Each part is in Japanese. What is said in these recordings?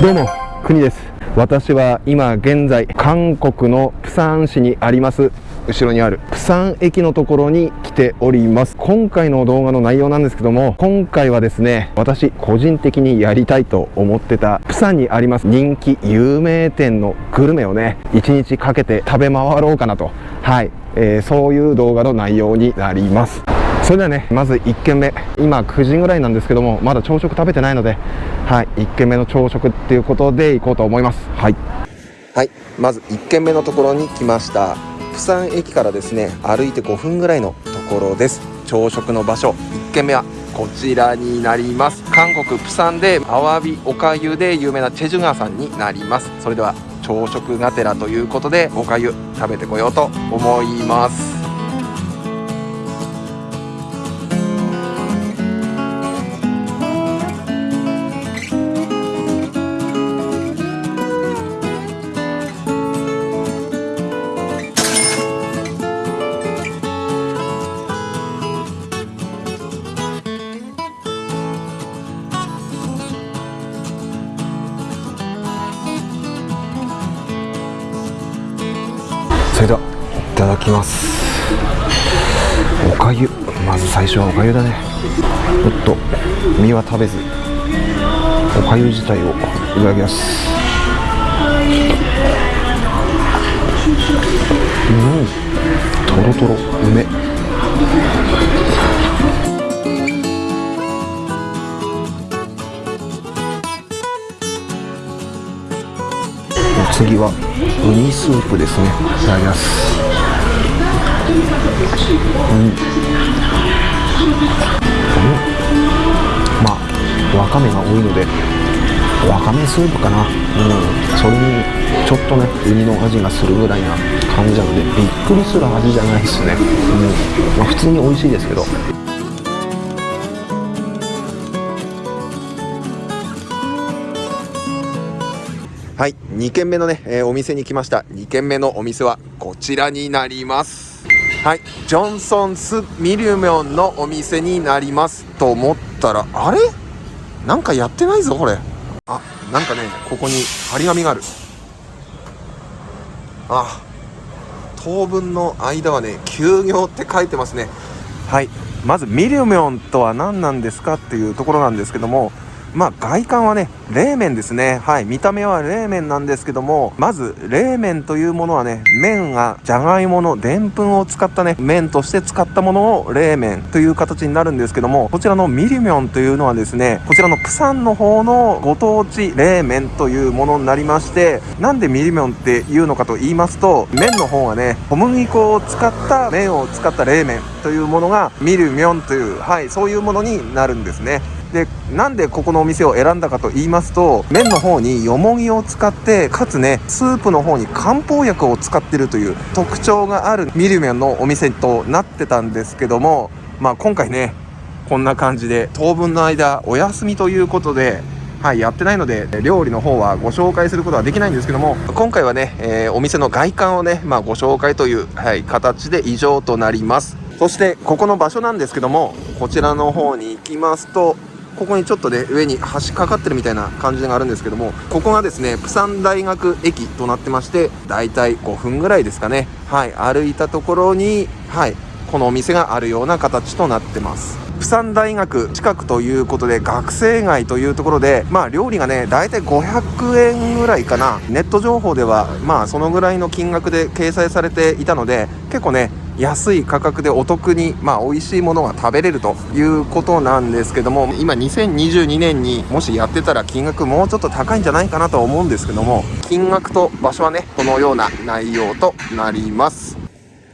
どうも国です。私は今現在韓国のプサン市にあります後ろにあるプサン駅のところに来ております。今回の動画の内容なんですけども今回はですね私個人的にやりたいと思ってたプサンにあります人気有名店のグルメをね1日かけて食べ回ろうかなと。はい、えー、そういう動画の内容になります。それではね。まず1軒目。今9時ぐらいなんですけどもまだ朝食食べてないのではい1軒目の朝食っていうことで行こうと思います。はい。はいまず1軒目のところに来ました。釜山駅からですね歩いて5分ぐらいのところです。朝食の場所1軒目はこちらになります。韓国釜山でアワビおかゆで有名なチェジュガーさんになります。それでは朝食がてらということでおかゆ食べてこようと思います。ただきます。おかゆ。まず最初はおかゆだね。ちょっと。身は食べず。おかゆ自体をいただきます。うん。とろとろ梅。次はウニスープですね。いただきます。うん、まあわかめが多いのでわかめスープかな。うん。それにちょっとねウニの味がするぐらいな感じなのでびっくりする味じゃないですね。うん。まあ普通に美味しいですけど。はい。2軒目のね、えー、お店に来ました。2軒目のお店はこちらになります。はい。ジョンソンスミリュミョンのお店になりますと思ったらあれ？なんかやってないぞこれ。あなんかねここに張り紙がある。あ当分の間はね休業って書いてますね。はい。まずミリュミョンとは何なんですかっていうところなんですけどもまあ外観はね冷麺ですね。はい見た目は冷麺なんですけどもまず冷麺というものはね麺がじゃがいものでんぷんを使ったね麺として使ったものを冷麺という形になるんですけどもこちらのミリミョンというのはですねこちらのプサンの方のご当地冷麺というものになりましてなんでミリミョンっていうのかと言いますと麺の方はね小麦粉を使った麺を使った冷麺というものがミリミョンというはいそういうものになるんですね。でなんでここのお店を選んだかと言いますと麺の方によもぎを使ってかつねスープの方に漢方薬を使ってるという特徴があるミルメンのお店となってたんですけどもまあ今回ねこんな感じで当分の間お休みということではい、やってないので料理の方はご紹介することはできないんですけども今回はね、えー、お店の外観をね、まあ、ご紹介という、はい、形で以上となります。そしてここの場所なんですけどもこちらの方に行きますとここにちょっとね上に橋かかってるみたいな感じがあるんですけどもここがですねプサン大学駅となってましてだいたい5分ぐらいですかね。はい歩いたところにはいこのお店があるような形となってます。プサン大学近くということで学生街というところでまあ料理がねだいたい500円ぐらいかな。ネット情報ではまあそのぐらいの金額で掲載されていたので結構ね安い価格でお得に、まあ、美味しいものが食べれるということなんですけども今2022年にもしやってたら金額もうちょっと高いんじゃないかなと思うんですけども金額と場所はねこのような内容となります。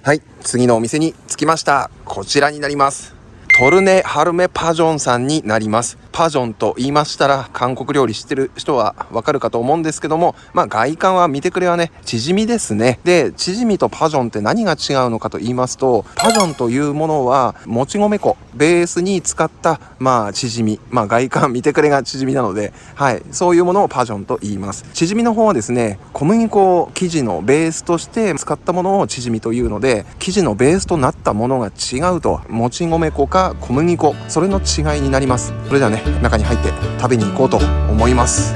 はい次のお店に着きました。こちらになります。トルネ・ハルメ・パジョンさんになります。パジョンと言いましたら韓国料理知ってる人はわかるかと思うんですけどもまあ外観は見てくれはねチヂミですね。でチヂミとパジョンって何が違うのかと言いますとパジョンというものはもち米粉ベースに使ったまあチヂミ。まあ外観見てくれがチヂミなのではい。そういうものをパジョンと言います。チヂミの方はですね小麦粉生地のベースとして使ったものをチヂミというので生地のベースとなったものが違うと。もち米粉か小麦粉。それの違いになります。それではね中に入って食べに行こうと思います。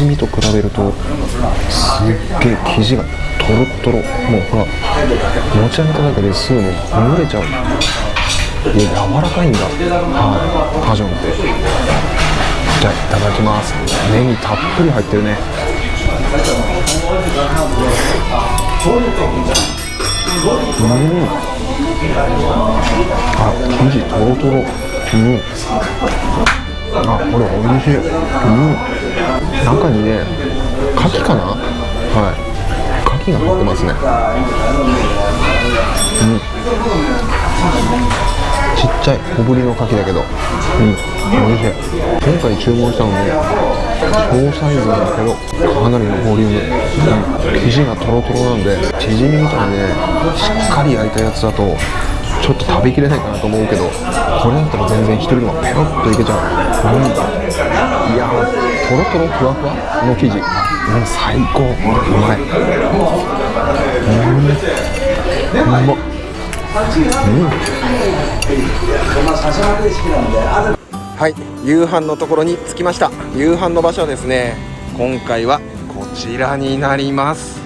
ねチヂミと比べるとすっげえ生地がトロトロもうほら持ち上げただけですぐもう蒸れちゃう。いや柔らかいんだ。はい。カジョンって。じゃあいただきます。ネギたっぷり入ってるね。うん。あ生地トロトロ。うん。あこれ美味しい。うん。中にね牡蠣かな？はい。牡蠣が入ってますね。うん。ちっちゃい小ぶりの牡蠣だけど。うん。美味しい。今回注文したのも小サイズなんだけどかなりのボリューム、うん、生地がトロトロなんでチヂミみたいにねしっかり焼いたやつだとょっと食べきれないかなと思うけどこれだったら全然一人でもペロッといけちゃう、うん、いやトロトロふわふわの生地うん最高。うまい。うん。うまっはい夕飯のところに着きました。夕飯の場所はですね今回はこちらになります。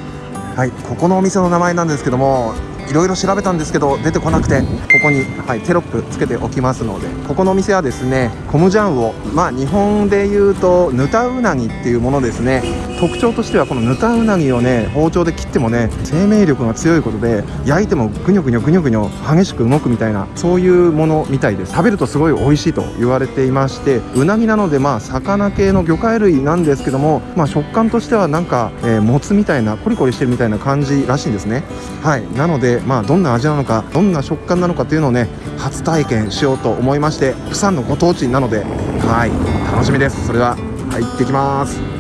はいここのお店の名前なんですけどもいろいろ調べたんですけど出てこなくてここに、はい、テロップつけておきますのでここのお店はですねコムジャンをまあ日本で言うとヌタウナギっていうものですね。特徴としてはこのヌタウナギをね包丁で切ってもね生命力が強いことで焼いてもぐにょぐにょぐにょぐにょ激しく動くみたいなそういうものみたいです。食べるとすごい美味しいと言われていましてうなぎなのでまあ魚系の魚介類なんですけどもまあ食感としてはなんか、えー、もつみたいなコリコリしてるみたいな感じらしいんですね。はい。なのでまあどんな味なのかどんな食感なのかというのをね初体験しようと思いまして釜山のご当地なのではい楽しみです。それでは入ってきます。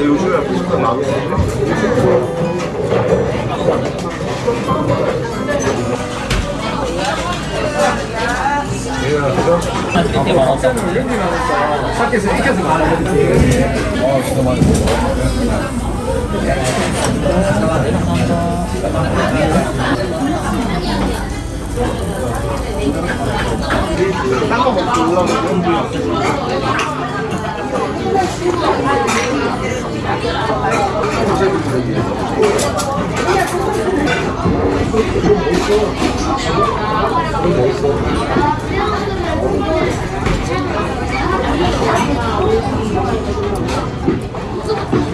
요즘에 무슨 나오고 이렇게 많았다. 밖에서 익혀서 많았어. 아, 진짜 많이 はい釜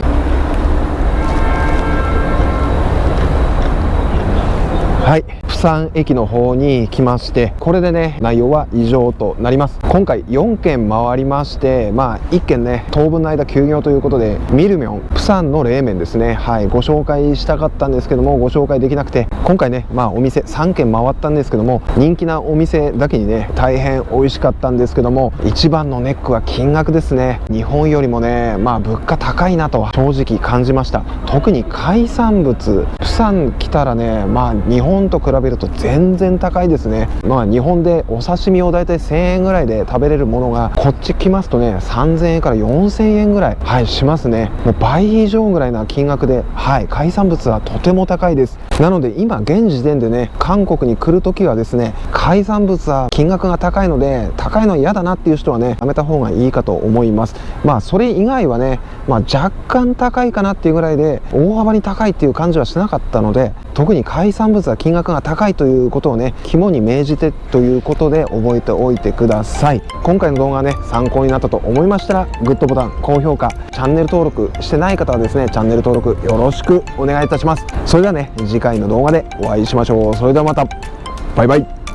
山駅の方に来ましてこれでね内容は以上となります。今回4軒回りましてまあ1軒ね当分の間休業ということでミルミョン釜山の冷麺ですね。はいご紹介したかったんですけどもご紹介できなくて今回ねまあお店3軒回ったんですけども人気なお店だけにね大変美味しかったんですけども一番のネックは金額ですね。日本よりもねまあ物価高いなとは正直感じました。特に海産物釜山来たらねまあ日本と比べると全然高いですね。まあ日本でお刺身を大体1000円ぐらいで食べれるものがこっち来ますとね3000円から4000円ぐらいはいしますね。もう倍以上ぐらいな金額ではい海産物はとても高いです。なので今現時点でね韓国に来る時はですね海産物は金額が高いので高いの嫌だなっていう人はねやめた方がいいかと思います。まあそれ以外はね、まあ、若干高いかなっていうぐらいで大幅に高いっていう感じはしなかったので特に海産物は金額が高高いということをね肝に銘じてということで覚えておいてください。今回の動画がね参考になったと思いましたらグッドボタン高評価チャンネル登録してない方はですねチャンネル登録よろしくお願いいたします。それではね次回の動画でお会いしましょう。それではまた。バイバイ。